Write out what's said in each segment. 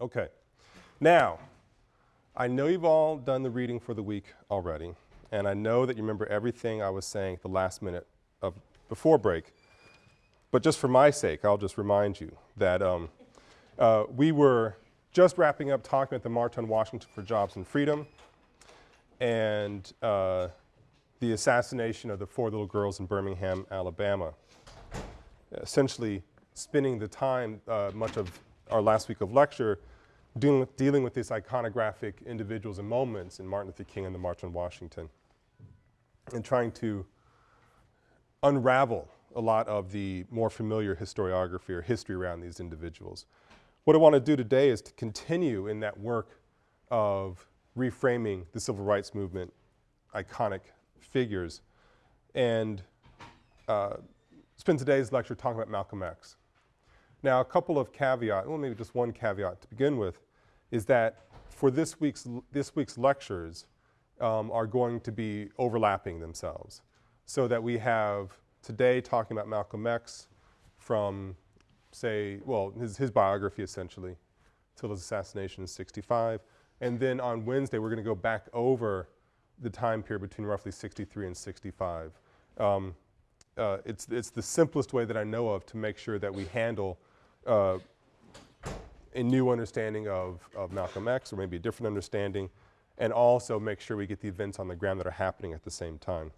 Okay. Now, I know you've all done the reading for the week already, and I know that you remember everything I was saying at the last minute of before break. But just for my sake, I'll just remind you that um, uh, we were just wrapping up talking at the March on Washington for Jobs and Freedom and uh, the assassination of the four little girls in Birmingham, Alabama. Essentially, spending the time, uh, much of our last week of lecture, dealing with, dealing with these iconographic individuals and moments in Martin Luther King and the March on Washington, and trying to unravel a lot of the more familiar historiography or history around these individuals. What I want to do today is to continue in that work of reframing the civil rights movement iconic figures and uh, spend today's lecture talking about Malcolm X. Now, a couple of caveats, well, maybe just one caveat to begin with, is that for this week's, this week's lectures um, are going to be overlapping themselves so that we have today talking about Malcolm X from say, well, his, his biography essentially, till his assassination in 65. And then on Wednesday, we're going to go back over the time period between roughly 63 and 65. Um, uh, it's, it's the simplest way that I know of to make sure that we handle uh, a new understanding of, of Malcolm X, or maybe a different understanding, and also make sure we get the events on the ground that are happening at the same time.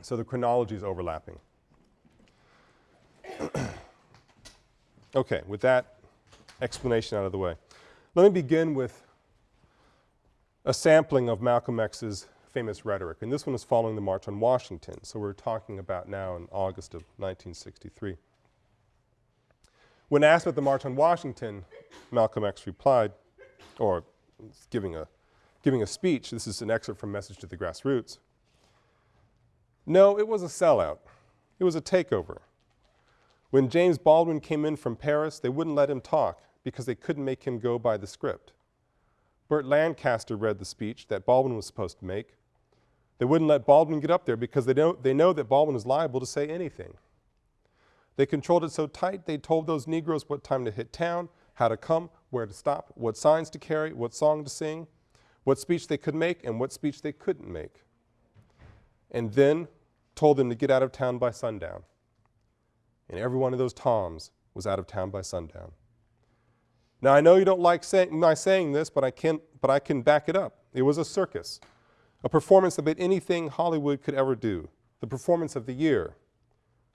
So the chronology is overlapping. Okay, with that explanation out of the way, let me begin with a sampling of Malcolm X's famous rhetoric. And this one is following the March on Washington. So we're talking about now in August of 1963. When asked about the March on Washington, Malcolm X replied, or giving a, giving a speech, this is an excerpt from Message to the Grassroots. No, it was a sellout. It was a takeover. When James Baldwin came in from Paris, they wouldn't let him talk because they couldn't make him go by the script. Burt Lancaster read the speech that Baldwin was supposed to make. They wouldn't let Baldwin get up there because they know, they know that Baldwin is liable to say anything. They controlled it so tight they told those Negroes what time to hit town, how to come, where to stop, what signs to carry, what song to sing, what speech they could make, and what speech they couldn't make. And then told them to get out of town by sundown and every one of those Toms was out of town by sundown. Now I know you don't like say, my saying this, but I, can, but I can back it up. It was a circus, a performance beat anything Hollywood could ever do, the performance of the year.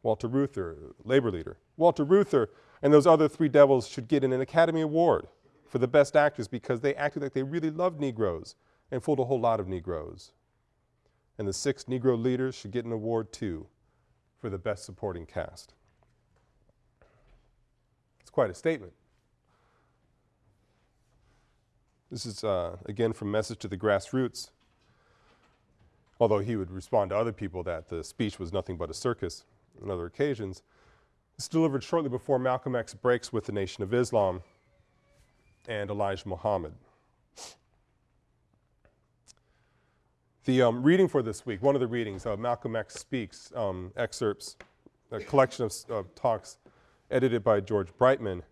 Walter Reuther, labor leader. Walter Reuther and those other three devils should get an Academy Award for the best actors because they acted like they really loved Negroes and fooled a whole lot of Negroes. And the six Negro leaders should get an award too for the best supporting cast It's quite a statement. This is, uh, again, from Message to the Grassroots, although he would respond to other people that the speech was nothing but a circus on other occasions. It's delivered shortly before Malcolm X breaks with the Nation of Islam and Elijah Muhammad. The um, reading for this week, one of the readings, uh, Malcolm X Speaks, um, excerpts, a collection of uh, talks edited by George Breitman,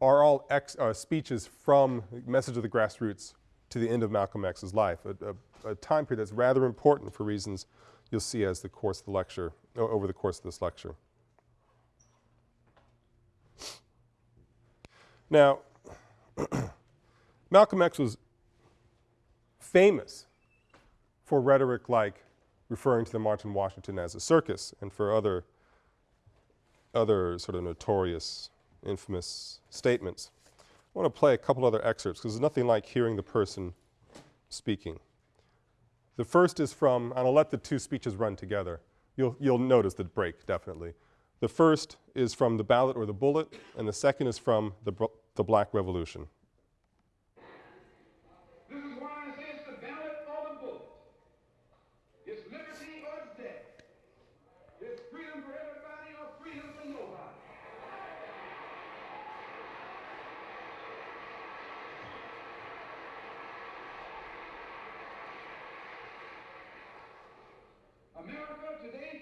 are all ex, uh, speeches from Message of the Grassroots to the end of Malcolm X's life, a, a, a, time period that's rather important for reasons you'll see as the course of the lecture, over the course of this lecture. Now, Malcolm X was famous for rhetoric like referring to the March on Washington as a circus and for other other sort of notorious, infamous statements. I want to play a couple other excerpts because there's nothing like hearing the person speaking. The first is from, and I'll let the two speeches run together. You'll, you'll notice the break, definitely. The first is from The Ballot or the Bullet, and the second is from The, Black Revolution. This is why I say it's the Black Revolution. Historically, revolutions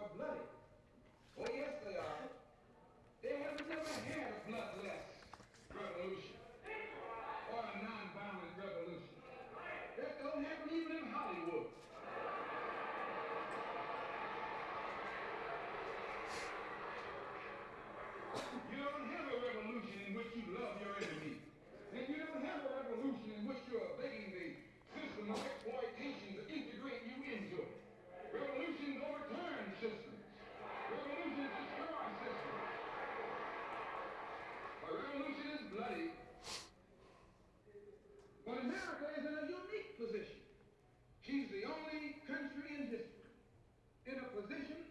are bloody. Oh, yes, they are. don't have a revolution in which you love your enemy. And you don't have a revolution in which you're begging the system of exploitation to integrate you into it. Revolutions overturn systems. Revolutions destroy systems. A revolution is bloody. But America is in a unique position. She's the only country in history in a position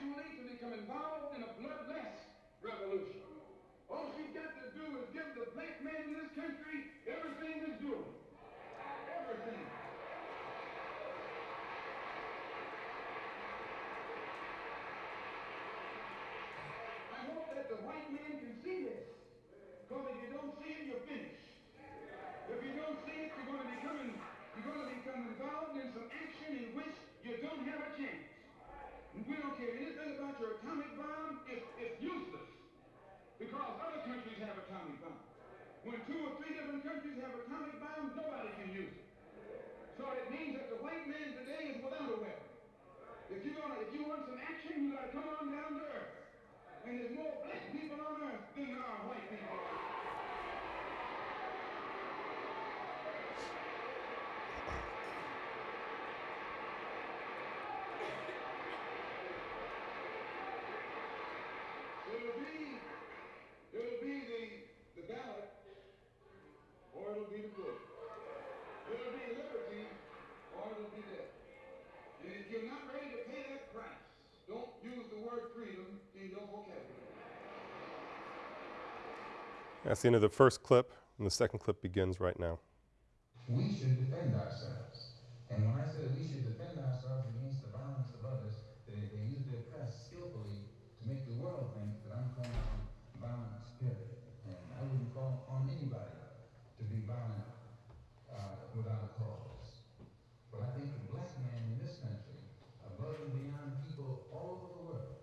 actually to become involved in a bloodless revolution. All she's got to do is give the black man in this country everything he's doing. Everything. I hope that the white man can see this. Because if you finished. If you don't see it, you're going to become you're going to become involved in some action in which you don't have a chance. We don't care anything about your atomic bomb. It's, it's useless. Because other countries have atomic bombs. When two or three different countries have atomic bombs, nobody can use it. So it means that the white man today is without a weapon. If you gonna, if you want some action, you gotta come on down to earth. And there's more black people on earth than there are white people. It'll be, it'll be the, the ballot, or it'll be the book. It'll be liberty, or it'll be death. And if you're not ready to pay that price, don't use the word freedom in your vocabulary. That's the end of the first clip, and the second clip begins right now. we should defend ourselves. And when I say we should defend ourselves against the violence of others, they, they use their press skillfully to make the world think that I'm calling on violence, period. And I wouldn't call on anybody to be violent uh, without a cause. But I think the black man in this country, above and beyond people all over the world,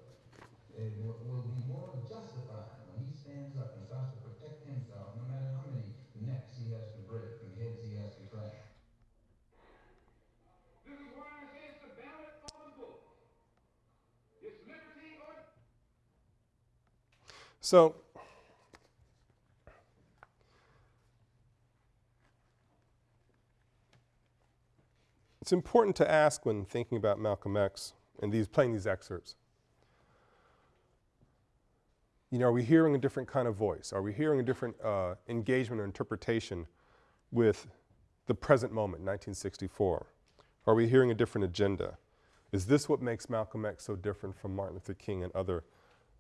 it will, will be more justified when he stands up and starts to protect himself, no matter how many necks he has to break and heads he has to crack. This is why I say it's the ballot or the book. It's liberty or So, it's important to ask when thinking about Malcolm X and these playing these excerpts. You know, are we hearing a different kind of voice? Are we hearing a different uh, engagement or interpretation with the present moment, 1964? Are we hearing a different agenda? Is this what makes Malcolm X so different from Martin Luther King and other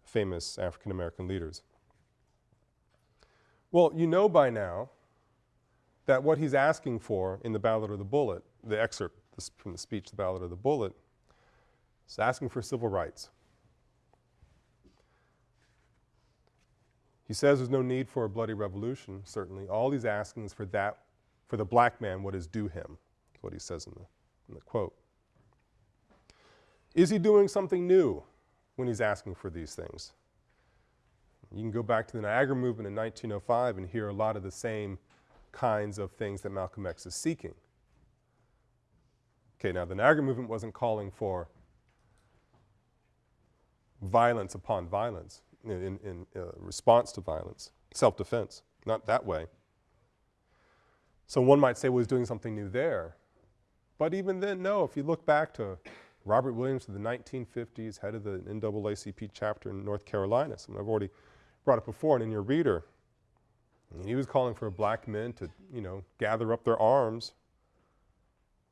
famous African American leaders? Well, you know by now that what he's asking for in the Ballot of the Bullet, the excerpt from the speech, The Ballot of the Bullet, is asking for civil rights. He says there's no need for a bloody revolution, certainly. All he's asking is for that, for the black man, what is due him, is what he says in the, in the quote. Is he doing something new when he's asking for these things? You can go back to the Niagara movement in 1905 and hear a lot of the same kinds of things that Malcolm X is seeking. Okay, now the Niagara movement wasn't calling for violence upon violence in, in uh, response to violence, self-defense, not that way. So one might say, well, he's doing something new there. But even then, no, if you look back to Robert Williams of the 1950s, head of the NAACP chapter in North Carolina, I've already brought up before and in your reader, and he was calling for black men to, you know, gather up their arms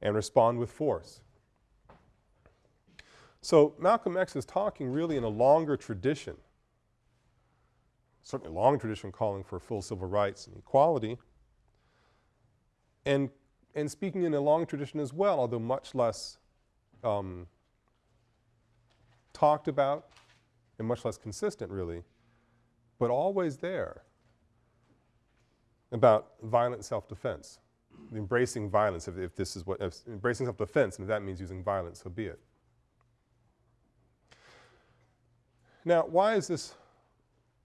and respond with force. So Malcolm X is talking really in a longer tradition, certainly a long tradition calling for full civil rights and equality, and, and speaking in a long tradition as well, although much less um, talked about and much less consistent really, but always there about violent self-defense, embracing violence if, if this is what, embracing self-defense, and if that means using violence, so be it. Now, why is this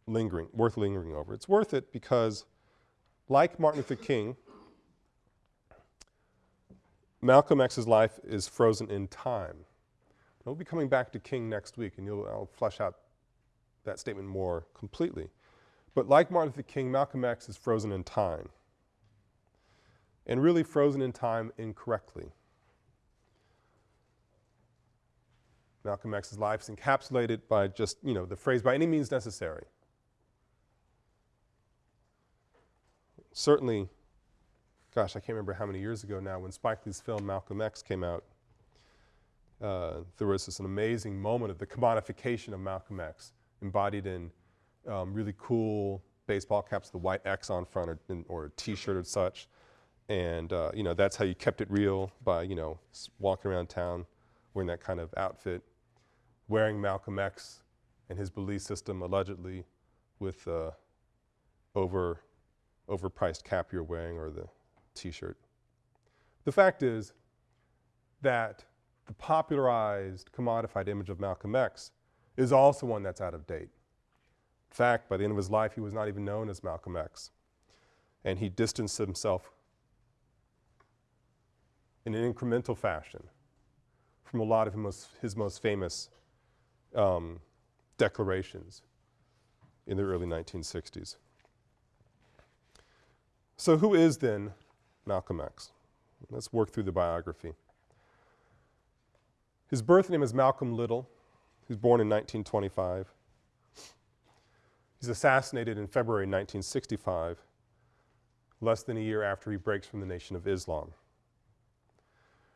lingering, worth lingering over? It's worth it because, like Martin Luther King, Malcolm X's life is frozen in time. We'll be coming back to King next week, and you'll, I'll flesh out that statement more completely. But like Martin Luther King, Malcolm X is frozen in time. And really frozen in time incorrectly. Malcolm X's life is encapsulated by just, you know, the phrase by any means necessary. Certainly, gosh, I can't remember how many years ago now when Spike Lee's film Malcolm X came out. Uh, there was this an amazing moment of the commodification of Malcolm X, embodied in um, really cool baseball caps, with the white X on front, or, or a T-shirt or such, and uh, you know that's how you kept it real by you know walking around town wearing that kind of outfit, wearing Malcolm X and his belief system allegedly with uh, over overpriced cap you're wearing or the T-shirt. The fact is that the popularized, commodified image of Malcolm X is also one that's out of date. In fact, by the end of his life, he was not even known as Malcolm X. And he distanced himself in an incremental fashion from a lot of his most, his most famous um, declarations in the early 1960s. So, who is then Malcolm X? Let's work through the biography. His birth name is Malcolm Little. He was born in 1925. He's assassinated in February 1965, less than a year after he breaks from the Nation of Islam.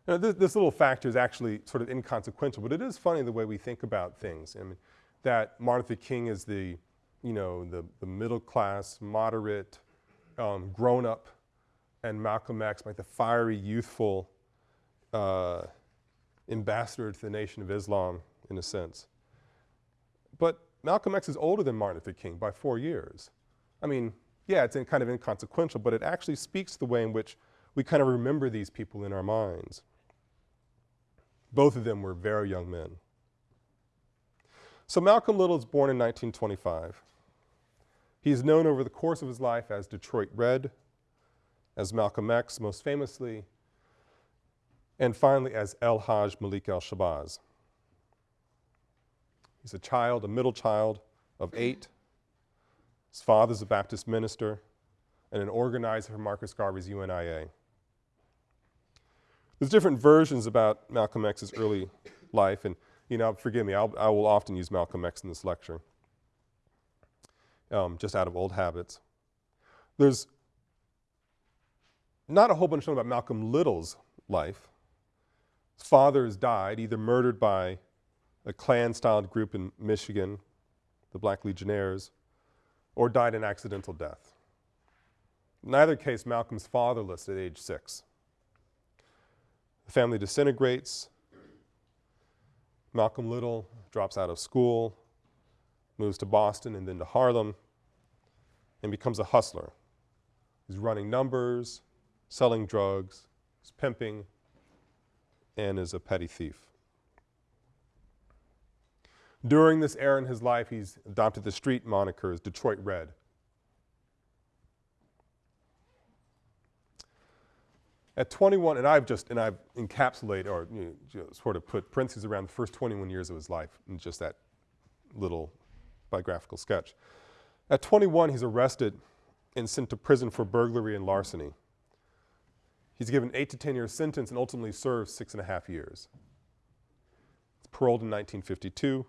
Now, this, this, little factor is actually sort of inconsequential, but it is funny the way we think about things. I mean, that Martin Luther King is the, you know, the, the middle class, moderate, um, grown up, and Malcolm X, like the fiery, youthful, uh, ambassador to the Nation of Islam, in a sense. But Malcolm X is older than Martin Luther King by four years. I mean, yeah, it's kind of inconsequential, but it actually speaks to the way in which we kind of remember these people in our minds. Both of them were very young men. So Malcolm Little is born in 1925. He is known over the course of his life as Detroit Red, as Malcolm X, most famously, and finally as El Haj Malik El Shabazz. He's a child, a middle child of eight. His father's a Baptist minister and an organizer for Marcus Garvey's UNIA. There's different versions about Malcolm X's early life, and you know, forgive me, I'll, I will often use Malcolm X in this lecture, um, just out of old habits. There's not a whole bunch about Malcolm Little's life. His father has died, either murdered by a Klan-styled group in Michigan, the Black Legionnaires, or died an accidental death. In either case, Malcolm's fatherless at age six. The family disintegrates. Malcolm Little drops out of school, moves to Boston and then to Harlem, and becomes a hustler. He's running numbers, selling drugs, is pimping, and is a petty thief. During this era in his life, he's adopted the street moniker as Detroit Red. At 21, and I've just, and I've encapsulated or you know, sort of put parentheses around the first 21 years of his life in just that little biographical sketch. At 21, he's arrested and sent to prison for burglary and larceny. He's given eight to 10 year sentence and ultimately serves six and a half years. He's paroled in 1952,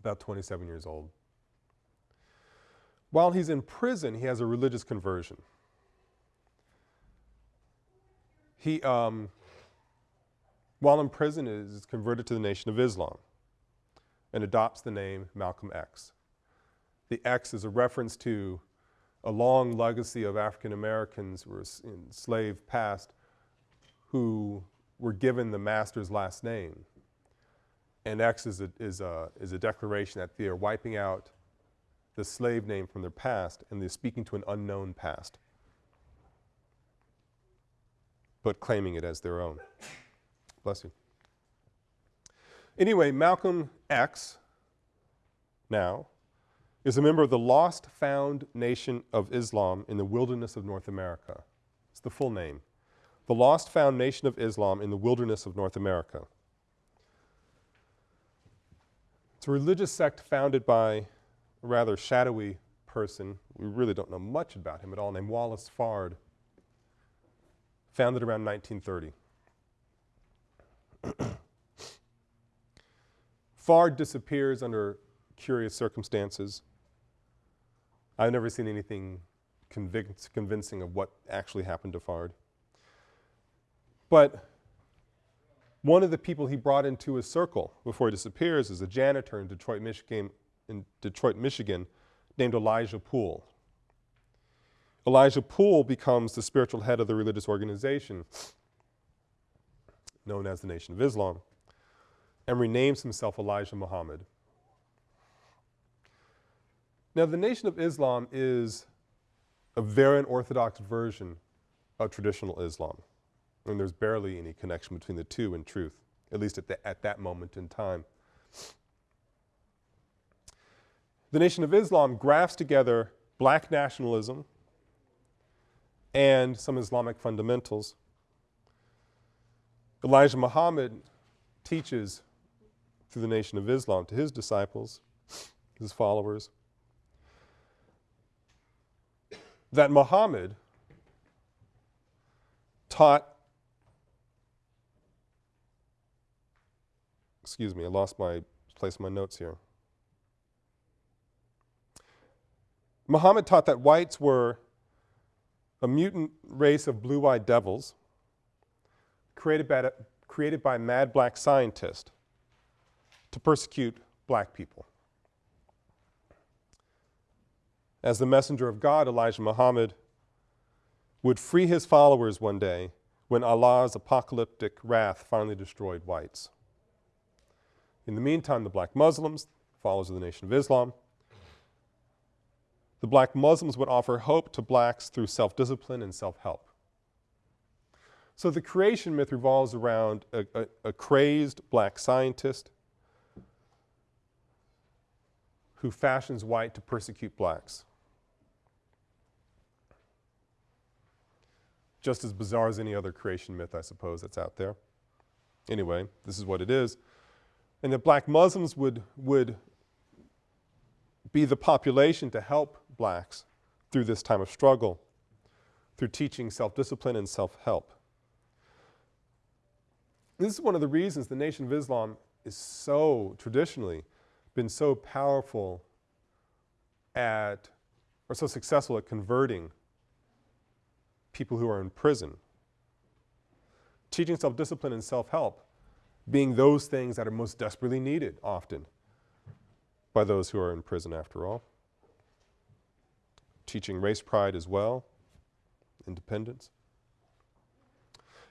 about 27 years old. While he's in prison, he has a religious conversion. He, um, while in prison, is converted to the Nation of Islam and adopts the name Malcolm X. The X is a reference to a long legacy of African Americans who were enslaved past who were given the master's last name. And X is a, is a, is a declaration that they are wiping out the slave name from their past and they're speaking to an unknown past but claiming it as their own. Bless you. Anyway, Malcolm X now is a member of the Lost Found Nation of Islam in the Wilderness of North America. It's the full name. The Lost Found Nation of Islam in the Wilderness of North America. It's a religious sect founded by a rather shadowy person. We really don't know much about him at all, named Wallace Fard, founded around 1930. Fard disappears under curious circumstances. I've never seen anything convincing of what actually happened to Fard. But one of the people he brought into his circle before he disappears is a janitor in Detroit, Michigan, in Detroit, Michigan named Elijah Poole. Elijah Poole becomes the spiritual head of the religious organization known as the Nation of Islam and renames himself Elijah Muhammad. Now, the Nation of Islam is a very unorthodox version of traditional Islam. And there's barely any connection between the two in truth, at least at, the, at that moment in time. The Nation of Islam grafts together black nationalism and some Islamic fundamentals. Elijah Muhammad teaches through the Nation of Islam to his disciples, his followers, that Muhammad taught, excuse me, I lost my place in my notes here. Muhammad taught that whites were a mutant race of blue eyed devils created by, created by mad black scientists to persecute black people. As the messenger of God, Elijah Muhammad would free his followers one day when Allah's apocalyptic wrath finally destroyed whites. In the meantime, the black Muslims, followers of the Nation of Islam, the black Muslims would offer hope to blacks through self discipline and self help. So the creation myth revolves around a, a, a, crazed black scientist who fashions white to persecute blacks. Just as bizarre as any other creation myth, I suppose, that's out there. Anyway, this is what it is. And that black Muslims would, would be the population to help blacks through this time of struggle, through teaching self discipline and self help. This is one of the reasons the Nation of Islam is so traditionally been so powerful at, or so successful at converting people who are in prison. Teaching self discipline and self help being those things that are most desperately needed often by those who are in prison, after all. Teaching race pride as well, independence.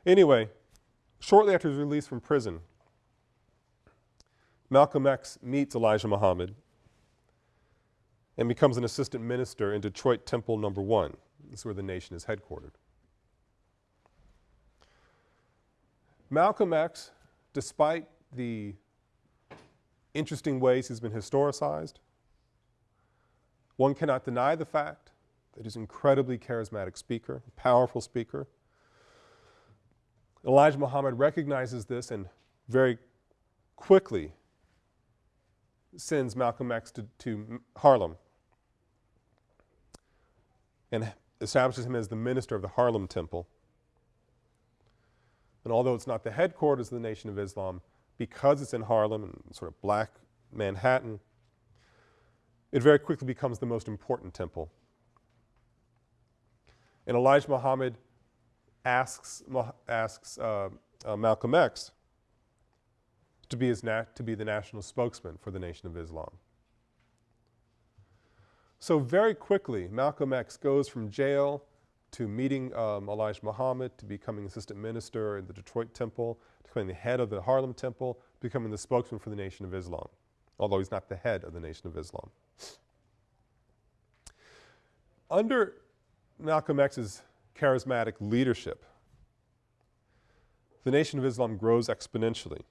Anyway, shortly after his release from prison, Malcolm X meets Elijah Muhammad and becomes an assistant minister in Detroit Temple Number One. This is where the nation is headquartered. Malcolm X, despite the interesting ways he's been historicized, one cannot deny the fact that he's an incredibly charismatic speaker, a powerful speaker. Elijah Muhammad recognizes this and very quickly sends Malcolm X to, to Harlem and establishes him as the minister of the Harlem Temple. And although it's not the headquarters of the Nation of Islam, because it's in Harlem and sort of black Manhattan, it very quickly becomes the most important temple. And Elijah Muhammad asks, asks uh, uh, Malcolm X to be, his to be the national spokesman for the Nation of Islam. So very quickly, Malcolm X goes from jail to meeting um, Elijah Muhammad, to becoming assistant minister in the Detroit Temple, to becoming the head of the Harlem Temple, becoming the spokesman for the Nation of Islam, although he's not the head of the Nation of Islam. Under Malcolm X's charismatic leadership, the Nation of Islam grows exponentially.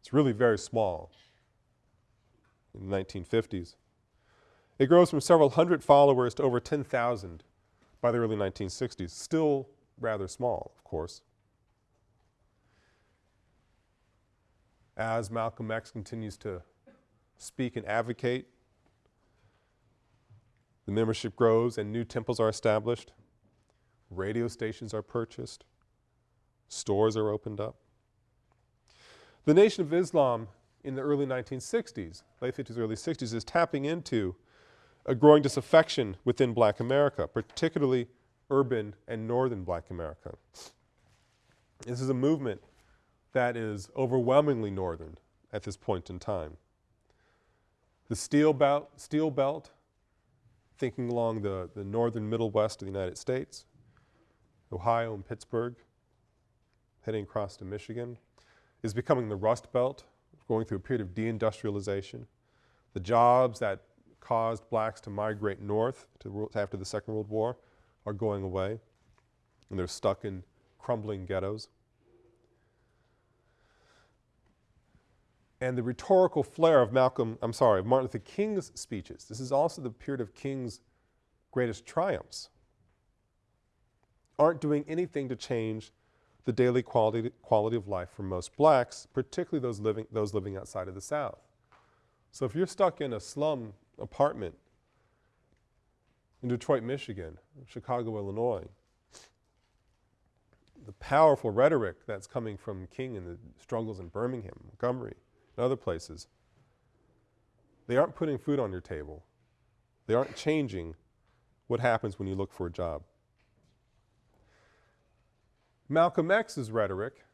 It's really very small in the 1950s. It grows from several hundred followers to over 10,000 by the early 1960s. Still rather small, of course. as Malcolm X continues to speak and advocate, the membership grows and new temples are established, radio stations are purchased, stores are opened up. The Nation of Islam in the early 1960s, late 50s, early 60s, is tapping into a growing disaffection within black America, particularly urban and northern black America. This is a movement that is overwhelmingly northern at this point in time. The steel belt, steel belt thinking along the, the northern middle west of the United States, Ohio and Pittsburgh, heading across to Michigan, is becoming the Rust Belt, going through a period of deindustrialization. The jobs that caused blacks to migrate north to, after the Second World War are going away, and they're stuck in crumbling ghettos. And the rhetorical flair of Malcolm, I'm sorry, of Martin Luther King's speeches, this is also the period of King's greatest triumphs, aren't doing anything to change the daily quality, quality of life for most blacks, particularly those living, those living outside of the South. So if you're stuck in a slum apartment in Detroit, Michigan, Chicago, Illinois, the powerful rhetoric that's coming from King and the struggles in Birmingham, Montgomery, and other places, they aren't putting food on your table. They aren't changing what happens when you look for a job. Malcolm X's rhetoric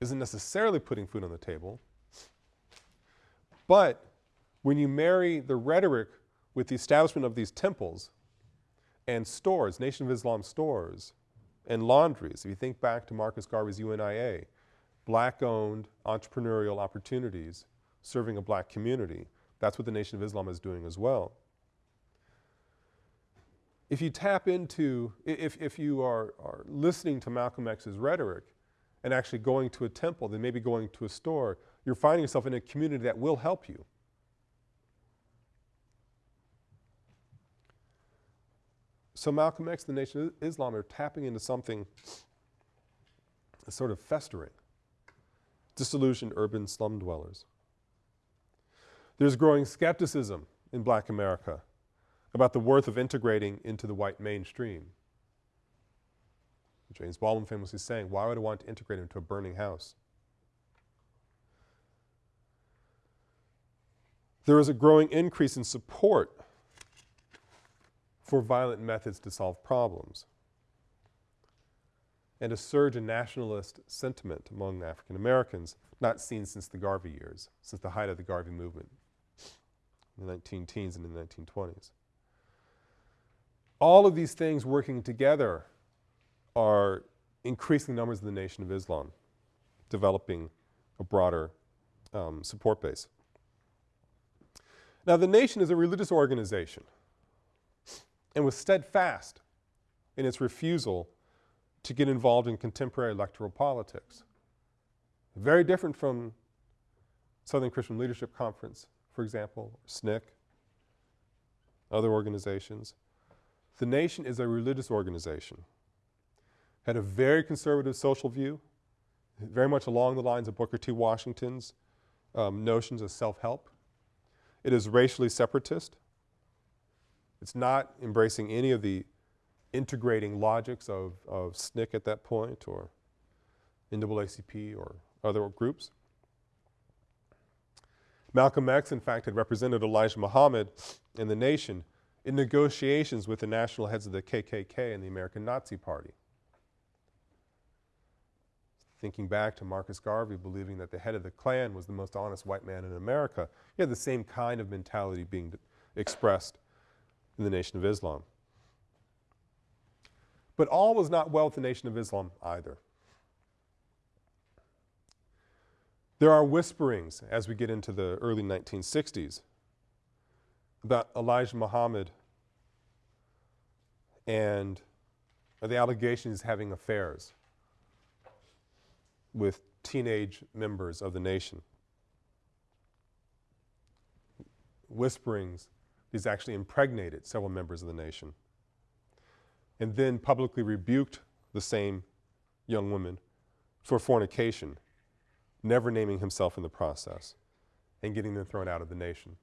isn't necessarily putting food on the table, but when you marry the rhetoric with the establishment of these temples and stores, Nation of Islam stores, and laundries, if you think back to Marcus Garvey's UNIA, black owned entrepreneurial opportunities serving a black community. That's what the Nation of Islam is doing as well. If you tap into, if, if you are, are listening to Malcolm X's rhetoric and actually going to a temple, then maybe going to a store, you're finding yourself in a community that will help you. So Malcolm X, the Nation of Islam are tapping into something sort of festering disillusioned urban slum dwellers. There's growing skepticism in black America about the worth of integrating into the white mainstream. James Baldwin famously saying, why would I want to integrate into a burning house? There is a growing increase in support for violent methods to solve problems and a surge in nationalist sentiment among African Americans not seen since the Garvey years, since the height of the Garvey movement in the 19 teens and in the 1920s. All of these things working together are increasing numbers of the Nation of Islam, developing a broader um, support base. Now, the Nation is a religious organization and was steadfast in its refusal to get involved in contemporary electoral politics. Very different from Southern Christian Leadership Conference, for example, SNCC, other organizations. The Nation is a religious organization. Had a very conservative social view, very much along the lines of Booker T. Washington's um, notions of self-help. It is racially separatist. It's not embracing any of the integrating logics of, of SNCC at that point or NAACP or other groups. Malcolm X, in fact, had represented Elijah Muhammad and the nation in negotiations with the national heads of the KKK and the American Nazi Party. Thinking back to Marcus Garvey believing that the head of the Klan was the most honest white man in America, he had the same kind of mentality being expressed in the Nation of Islam. But all was not well with the Nation of Islam either. There are whisperings as we get into the early 1960s about Elijah Muhammad and the allegations having affairs with teenage members of the nation. Whisperings, he's actually impregnated several members of the nation and then publicly rebuked the same young woman for fornication never naming himself in the process, and getting them thrown out of the nation.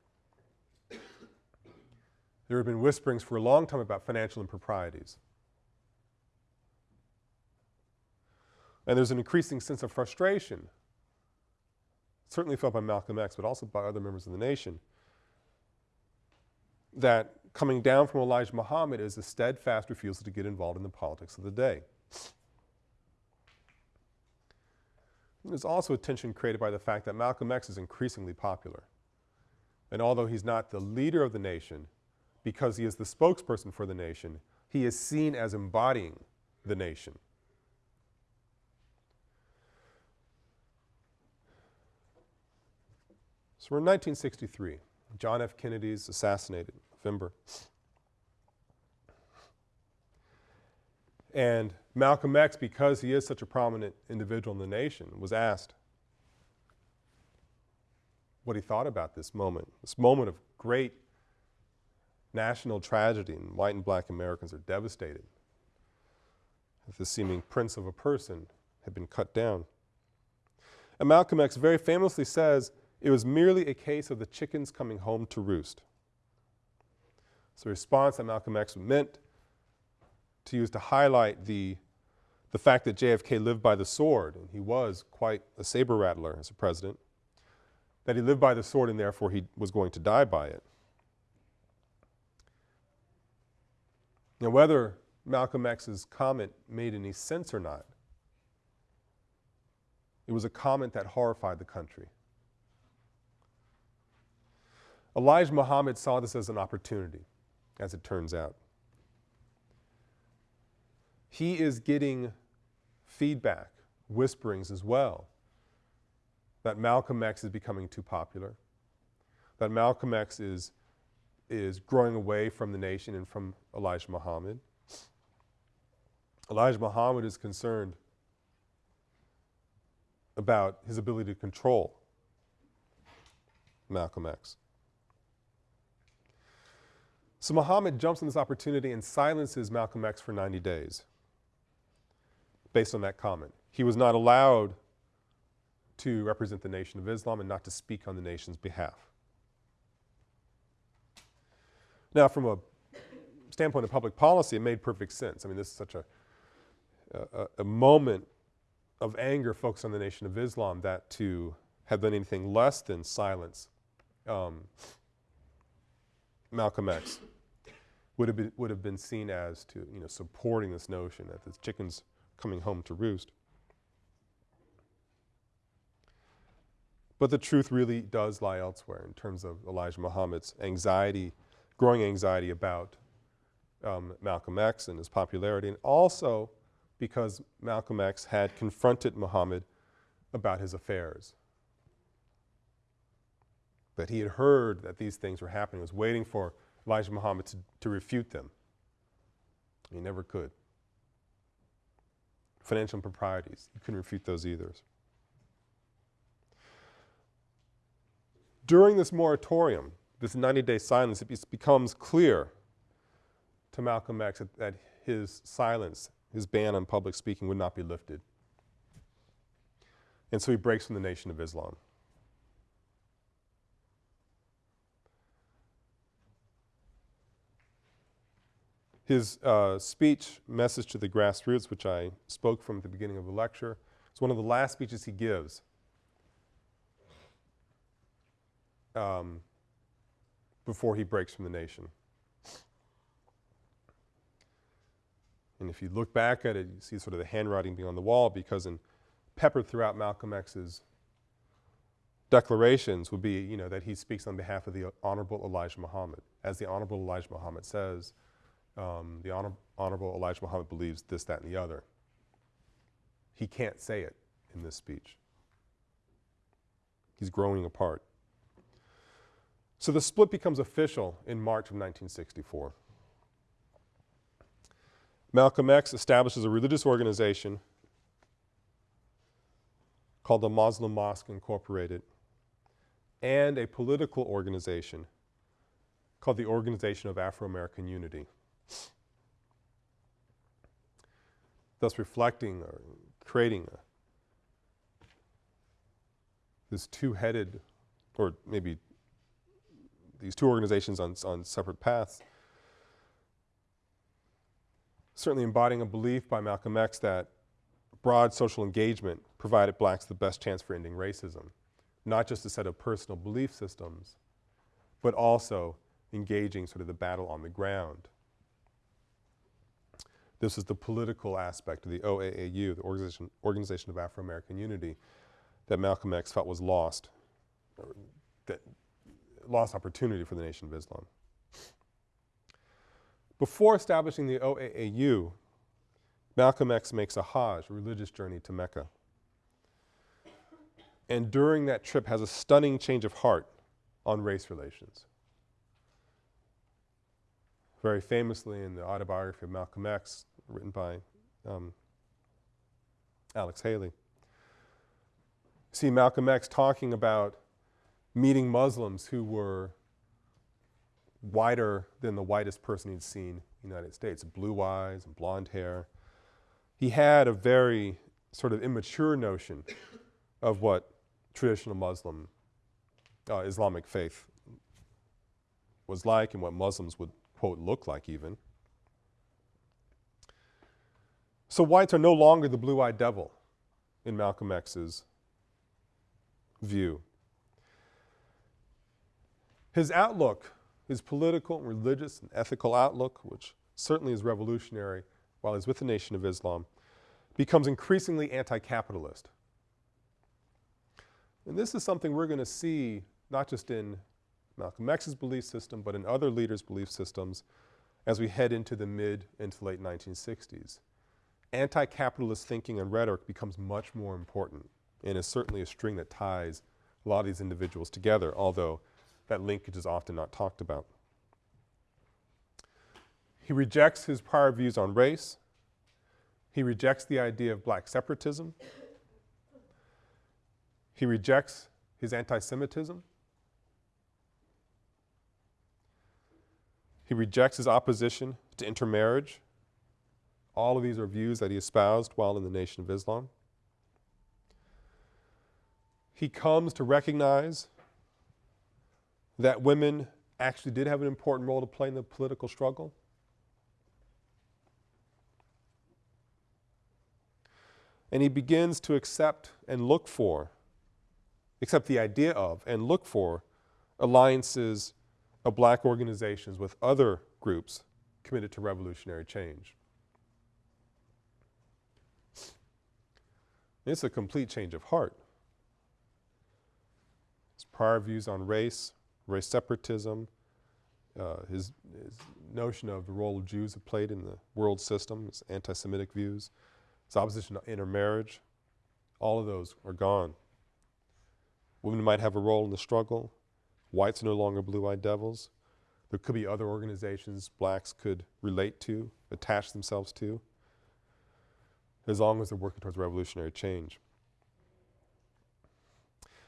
There have been whisperings for a long time about financial improprieties. And there's an increasing sense of frustration, certainly felt by Malcolm X, but also by other members of the nation, that coming down from Elijah Muhammad is a steadfast refusal to get involved in the politics of the day. There's also a tension created by the fact that Malcolm X is increasingly popular. And although he's not the leader of the nation, because he is the spokesperson for the nation, he is seen as embodying the nation. So we're in 1963. John F. Kennedy is assassinated, November. And Malcolm X, because he is such a prominent individual in the nation, was asked what he thought about this moment, this moment of great national tragedy, and white and black Americans are devastated. This seeming prince of a person had been cut down. And Malcolm X very famously says it was merely a case of the chickens coming home to roost. So, a response that Malcolm X meant to use to highlight the, the fact that JFK lived by the sword, and he was quite a saber rattler as a president, that he lived by the sword and therefore he was going to die by it. Now, whether Malcolm X's comment made any sense or not, it was a comment that horrified the country. Elijah Muhammad saw this as an opportunity, as it turns out. He is getting feedback, whisperings as well, that Malcolm X is becoming too popular, that Malcolm X is, is growing away from the nation and from Elijah Muhammad. Elijah Muhammad is concerned about his ability to control Malcolm X. So Muhammad jumps on this opportunity and silences Malcolm X for 90 days based on that comment. He was not allowed to represent the Nation of Islam and not to speak on the nation's behalf. Now, from a standpoint of public policy, it made perfect sense. I mean, this is such a, a, a moment of anger focused on the Nation of Islam that to have done anything less than silence um, Malcolm X would have been, would have been seen as to, you know, supporting this notion that the chicken's coming home to roost. But the truth really does lie elsewhere in terms of Elijah Muhammad's anxiety, growing anxiety about um, Malcolm X and his popularity, and also because Malcolm X had confronted Muhammad about his affairs. That he had heard that these things were happening, was waiting for Elijah Muhammad to, to refute them. He never could. Financial improprieties, he couldn't refute those either. During this moratorium, this 90 day silence, it becomes clear to Malcolm X that, that his silence, his ban on public speaking would not be lifted. And so he breaks from the Nation of Islam. His uh, speech, Message to the Grassroots, which I spoke from at the beginning of the lecture, is one of the last speeches he gives. Um, before he breaks from the nation. And if you look back at it, you see sort of the handwriting being on the wall because in peppered throughout Malcolm X's declarations would be, you know, that he speaks on behalf of the Honorable Elijah Muhammad. As the Honorable Elijah Muhammad says, um, the honor, Honorable Elijah Muhammad believes this, that, and the other. He can't say it in this speech. He's growing apart. So the split becomes official in March of 1964. Malcolm X establishes a religious organization called the Muslim Mosque Incorporated and a political organization called the Organization of Afro American Unity. Thus reflecting or creating a, this two-headed, or maybe these two organizations on, on separate paths, certainly embodying a belief by Malcolm X that broad social engagement provided blacks the best chance for ending racism. Not just a set of personal belief systems, but also engaging sort of the battle on the ground. This is the political aspect of the OAAU, the Organization, Organization of Afro-American Unity, that Malcolm X felt was lost, that lost opportunity for the Nation of Islam. Before establishing the OAAU, Malcolm X makes a Hajj, a religious journey to Mecca. And during that trip has a stunning change of heart on race relations. Very famously in the autobiography of Malcolm X, written by um, Alex Haley, see Malcolm X talking about meeting Muslims who were whiter than the whitest person he'd seen in the United States, blue eyes and blonde hair. He had a very sort of immature notion of what traditional Muslim, uh, Islamic faith was like and what Muslims would, quote, look like even. So whites are no longer the blue-eyed devil in Malcolm X's view. His outlook, his political, and religious, and ethical outlook, which certainly is revolutionary while he's with the Nation of Islam, becomes increasingly anti-capitalist. And this is something we're going to see not just in Malcolm X's belief system, but in other leaders' belief systems as we head into the mid into late 1960s. Anti-capitalist thinking and rhetoric becomes much more important and is certainly a string that ties a lot of these individuals together, although that linkage is often not talked about. He rejects his prior views on race. He rejects the idea of black separatism. He rejects his anti-Semitism. He rejects his opposition to intermarriage. All of these are views that he espoused while in the Nation of Islam. He comes to recognize that women actually did have an important role to play in the political struggle. And he begins to accept and look for, accept the idea of and look for alliances of black organizations with other groups committed to revolutionary change. It's a complete change of heart. His prior views on race, race separatism, uh, his, his, notion of the role of Jews have played in the world system, his anti-Semitic views, his opposition to intermarriage, all of those are gone. Women might have a role in the struggle. Whites are no longer blue-eyed devils. There could be other organizations blacks could relate to, attach themselves to, as long as they're working towards revolutionary change.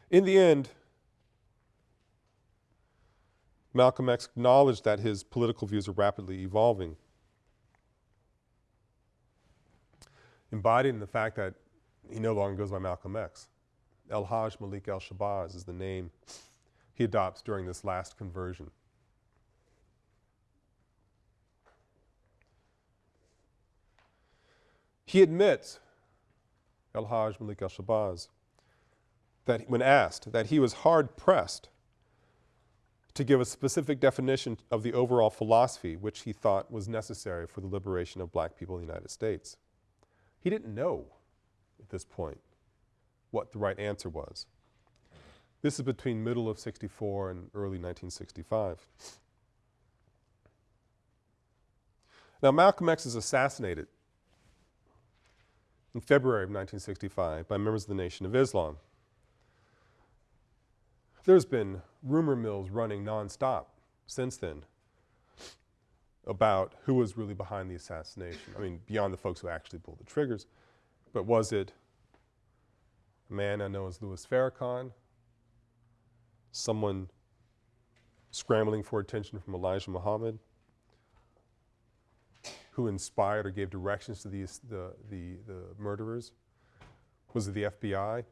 In the end, Malcolm X acknowledged that his political views are rapidly evolving, embodied in the fact that he no longer goes by Malcolm X. El Hajj Malik El Shabazz is the name he adopts during this last conversion. He admits, El Hajj Malik El Shabazz, that when asked, that he was hard pressed to give a specific definition of the overall philosophy which he thought was necessary for the liberation of black people in the United States. He didn't know at this point what the right answer was. This is between middle of 64 and early 1965. Now Malcolm X is assassinated in February of 1965 by members of the Nation of Islam. There's been rumor mills running nonstop since then about who was really behind the assassination. I mean, beyond the folks who actually pulled the triggers, but was it a man I know as Louis Farrakhan, someone scrambling for attention from Elijah Muhammad, who inspired or gave directions to these, the, the, the murderers? Was it the FBI?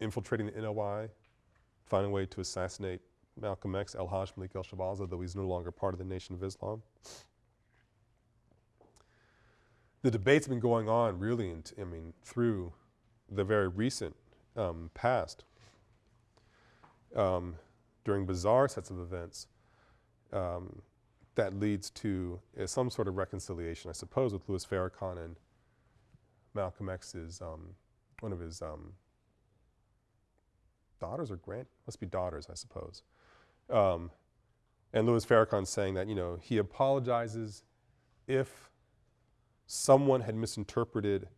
infiltrating the NOI, finding a way to assassinate Malcolm X, El Hajj Malik El Shabazz, though he's no longer part of the Nation of Islam. The debate's been going on really, I mean, through the very recent um, past. Um, during bizarre sets of events, um, that leads to uh, some sort of reconciliation, I suppose, with Louis Farrakhan and Malcolm X's, um, one of his um, daughters or grand, must be daughters, I suppose. Um, and Louis Farrakhan saying that, you know, he apologizes if someone had misinterpreted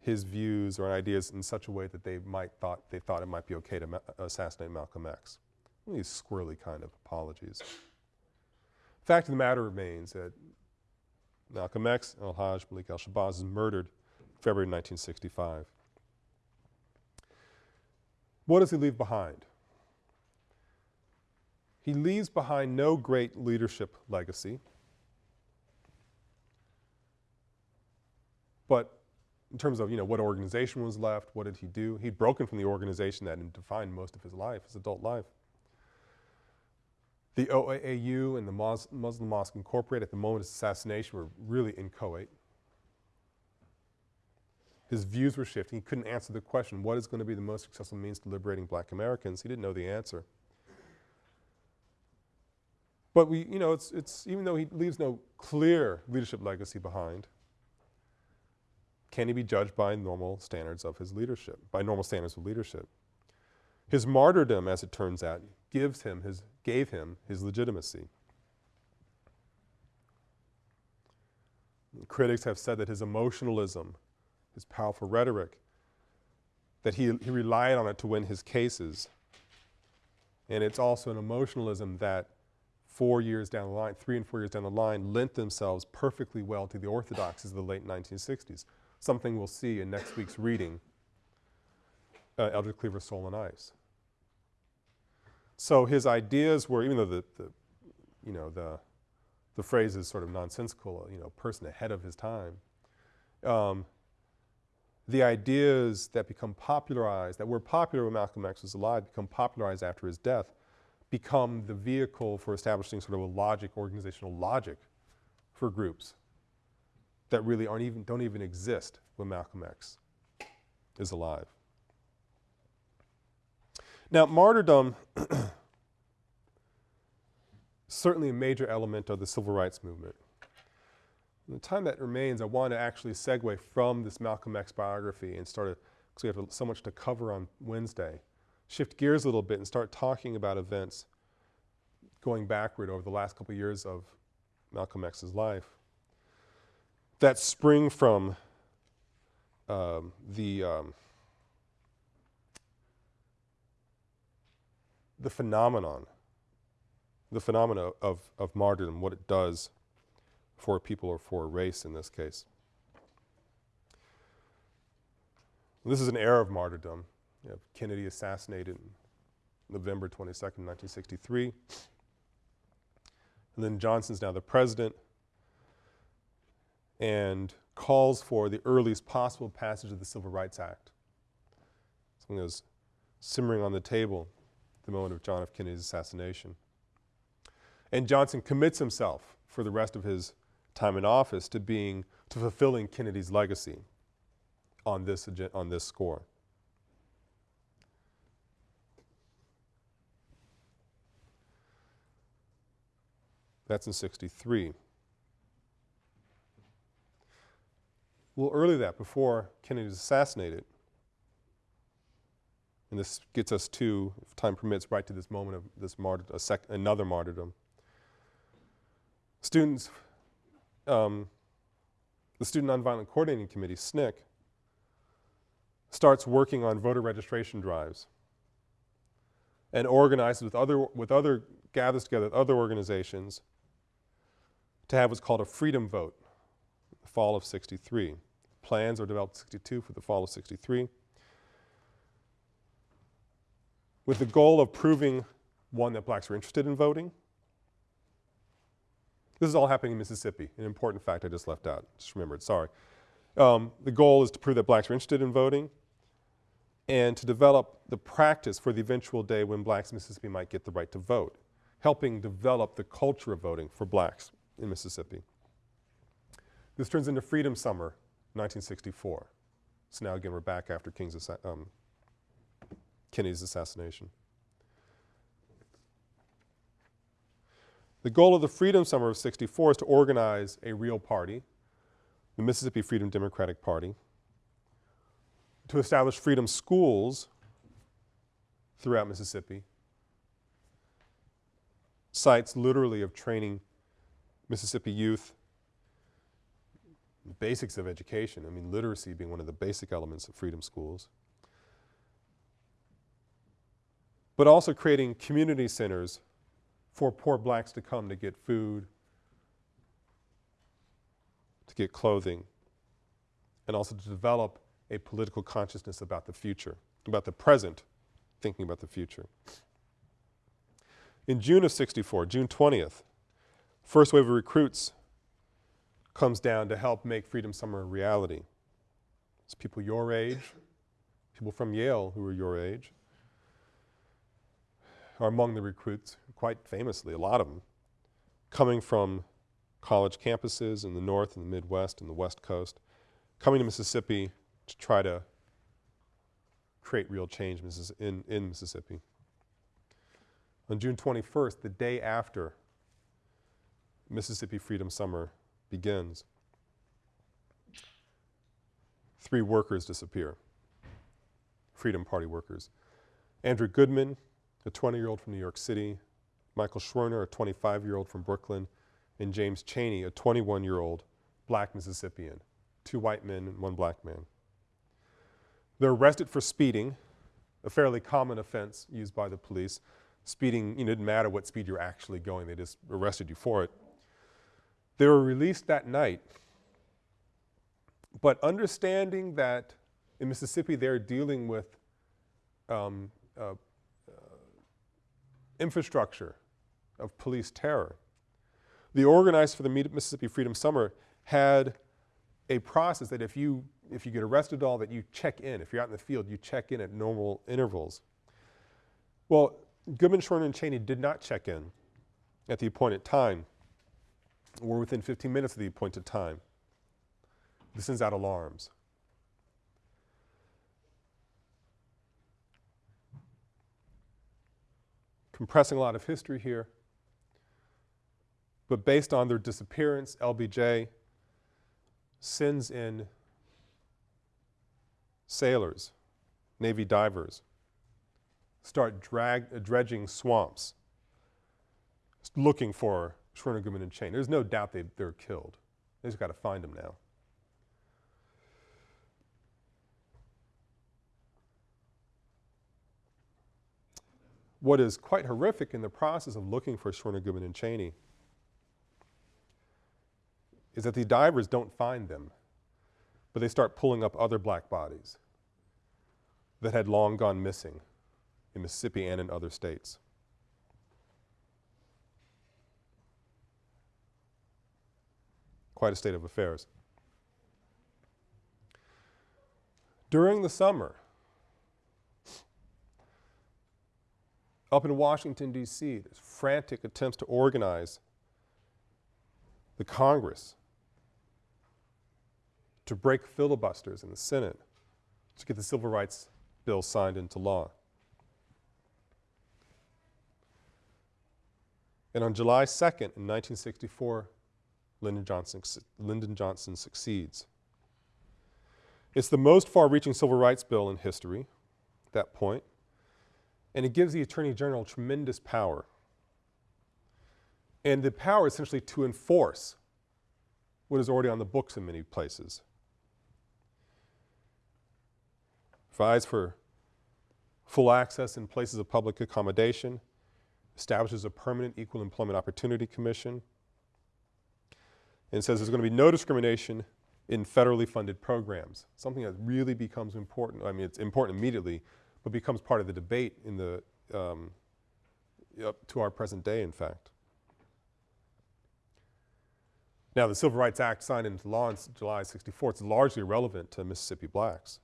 his views or ideas in such a way that they might thought, they thought it might be okay to ma assassinate Malcolm X. These squirrely kind of apologies. Fact of the matter remains that Malcolm X, El Hajj, Malik El Shabazz is murdered February 1965. What does he leave behind? He leaves behind no great leadership legacy, but in terms of you know what organization was left, what did he do? He'd broken from the organization that had defined most of his life, his adult life. The OAAU and the Mos Muslim Mosque Incorporated at the moment of his assassination were really inchoate. His views were shifting. He couldn't answer the question, what is going to be the most successful means to liberating black Americans? He didn't know the answer. But we, you know, it's, it's, even though he leaves no clear leadership legacy behind, can he be judged by normal standards of his leadership, by normal standards of leadership? His martyrdom, as it turns out, gives him his, gave him his legitimacy. Critics have said that his emotionalism, his powerful rhetoric, that he, he relied on it to win his cases. And it's also an emotionalism that four years down the line, three and four years down the line, lent themselves perfectly well to the orthodoxies of the late 1960s, something we'll see in next week's reading, uh, Eldridge Cleaver, Soul on Ice. So his ideas were, even though the, the you know, the, the phrase is sort of nonsensical, you know, person ahead of his time, um, the ideas that become popularized, that were popular when Malcolm X was alive, become popularized after his death, become the vehicle for establishing sort of a logic, organizational logic for groups that really aren't even, don't even exist when Malcolm X is alive. Now, martyrdom, certainly a major element of the civil rights movement. In the time that remains, I want to actually segue from this Malcolm X biography and start, because we have so much to cover on Wednesday, shift gears a little bit and start talking about events going backward over the last couple years of Malcolm X's life that spring from um, the um, the phenomenon, the phenomena of, of martyrdom, what it does for a people or for a race in this case. This is an era of martyrdom. You Kennedy assassinated November 22nd, 1963. And then Johnson's now the president and calls for the earliest possible passage of the Civil Rights Act. Something that was simmering on the table the moment of John F. Kennedy's assassination. And Johnson commits himself for the rest of his time in office to being, to fulfilling Kennedy's legacy on this, on this score. That's in 63. Well, early that, before Kennedy was assassinated, and this gets us to, if time permits, right to this moment of this another martyrdom. Students, um, the Student Nonviolent Coordinating Committee, SNCC, starts working on voter registration drives and organizes with other, with other, gathers together with other organizations to have what's called a freedom vote, the fall of 63. Plans are developed 62 for the fall of 63 with the goal of proving, one, that blacks were interested in voting. This is all happening in Mississippi, an important fact I just left out, just remembered, sorry. Um, the goal is to prove that blacks were interested in voting, and to develop the practice for the eventual day when blacks in Mississippi might get the right to vote, helping develop the culture of voting for blacks in Mississippi. This turns into Freedom Summer, 1964. So now again, we're back after King's um, Kennedy's assassination. The goal of the Freedom Summer of 64 is to organize a real party, the Mississippi Freedom Democratic Party, to establish freedom schools throughout Mississippi, sites literally of training Mississippi youth basics of education. I mean, literacy being one of the basic elements of freedom schools. But also creating community centers for poor blacks to come to get food, to get clothing, and also to develop a political consciousness about the future, about the present, thinking about the future. In June of 64, June 20th, first wave of recruits comes down to help make Freedom Summer a reality. It's people your age, people from Yale who are your age, are among the recruits, quite famously, a lot of them, coming from college campuses in the North and the Midwest and the West Coast, coming to Mississippi to try to create real change in, in Mississippi. On June 21st, the day after Mississippi Freedom Summer begins, three workers disappear, Freedom Party workers. Andrew Goodman, a 20-year-old from New York City, Michael Schwerner, a 25-year-old from Brooklyn, and James Chaney, a 21-year-old black Mississippian, two white men and one black man. They're arrested for speeding, a fairly common offense used by the police. Speeding, you know, didn't matter what speed you're actually going, they just arrested you for it. They were released that night, but understanding that in Mississippi they're dealing with um, uh, infrastructure of police terror. The organizers for the Mississippi Freedom Summer had a process that if you, if you get arrested at all, that you check in. If you're out in the field, you check in at normal intervals. Well, Goodman, Schwerner, and Chaney did not check in at the appointed time or within 15 minutes of the appointed time. This sends out alarms. Compressing a lot of history here, but based on their disappearance, LBJ sends in sailors, Navy divers, start drag, uh, dredging swamps, looking for Schwerner, Goodman, and Chain. There's no doubt they, they're killed. They just got to find them now. What is quite horrific in the process of looking for Schwerner, and Chaney is that the divers don't find them, but they start pulling up other black bodies that had long gone missing in Mississippi and in other states. Quite a state of affairs. During the summer, up in Washington, D.C., there's frantic attempts to organize the Congress to break filibusters in the Senate to get the Civil Rights Bill signed into law. And on July 2nd, in 1964, Lyndon Johnson, Lyndon Johnson succeeds. It's the most far reaching civil rights bill in history at that point, and it gives the Attorney General tremendous power. And the power essentially to enforce what is already on the books in many places. provides for full access in places of public accommodation, establishes a permanent equal employment opportunity commission, and says there's going to be no discrimination in federally funded programs, something that really becomes important. I mean, it's important immediately, but becomes part of the debate in the, um, up to our present day, in fact. Now, the Civil Rights Act signed into law in July 64, it's largely irrelevant to Mississippi blacks.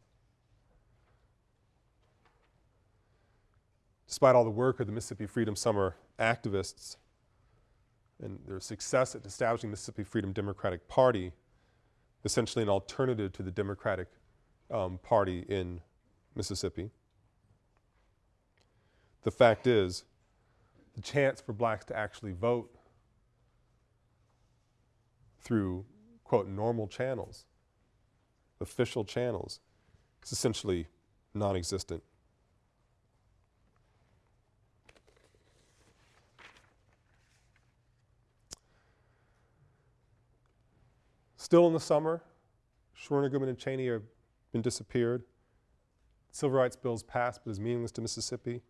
despite all the work of the Mississippi Freedom Summer activists and their success at establishing the Mississippi Freedom Democratic Party, essentially an alternative to the Democratic um, Party in Mississippi. The fact is, the chance for blacks to actually vote through, quote, normal channels, official channels, is essentially non existent. Still in the summer, Schwerner, Goodman, and Chaney have been disappeared. Civil rights bills passed, but is meaningless to Mississippi.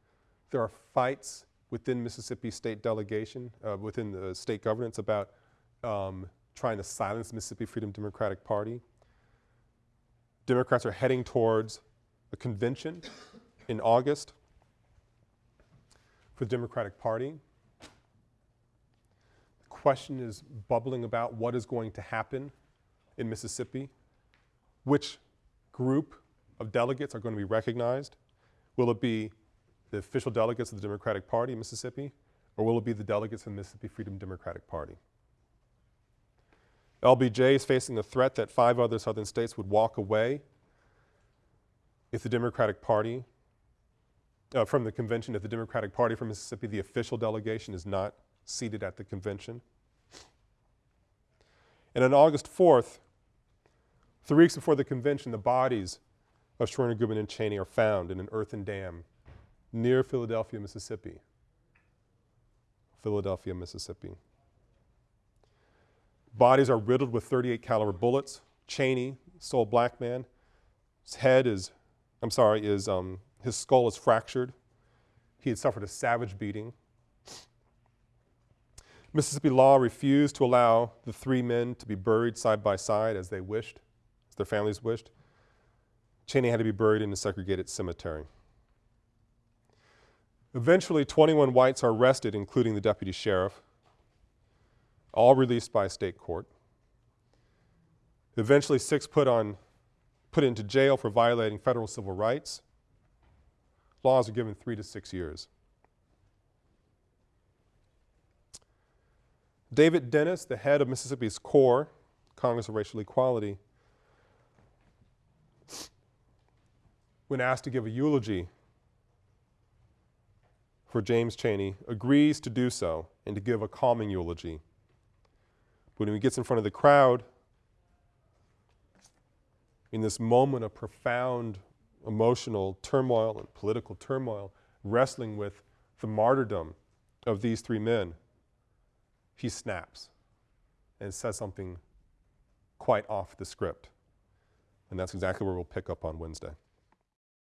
There are fights within Mississippi state delegation, uh, within the state governance about um, trying to silence Mississippi Freedom Democratic Party. Democrats are heading towards a convention in August for the Democratic Party. The question is bubbling about what is going to happen in Mississippi. Which group of delegates are going to be recognized? Will it be the official delegates of the Democratic Party in Mississippi, or will it be the delegates of the Mississippi Freedom Democratic Party? LBJ is facing the threat that five other southern states would walk away if the Democratic Party, uh, from the convention, if the Democratic Party from Mississippi, the official delegation, is not seated at the convention. And on August 4th, three weeks before the convention, the bodies of Schwerner, Goodman, and Chaney are found in an earthen dam near Philadelphia, Mississippi. Philadelphia, Mississippi. Bodies are riddled with 38 caliber bullets. Chaney, sole black man, his head is, I'm sorry, is um, his skull is fractured. He had suffered a savage beating. Mississippi law refused to allow the three men to be buried side by side as they wished, as their families wished. Chaney had to be buried in a segregated cemetery. Eventually, 21 whites are arrested, including the deputy sheriff, all released by state court. Eventually, six put, on, put into jail for violating federal civil rights. Laws are given three to six years. David Dennis, the head of Mississippi's CORE, Congress of Racial Equality, when asked to give a eulogy for James Chaney, agrees to do so and to give a calming eulogy. But when he gets in front of the crowd, in this moment of profound emotional turmoil and political turmoil, wrestling with the martyrdom of these three men, he snaps and says something quite off the script. And that's exactly where we'll pick up on Wednesday.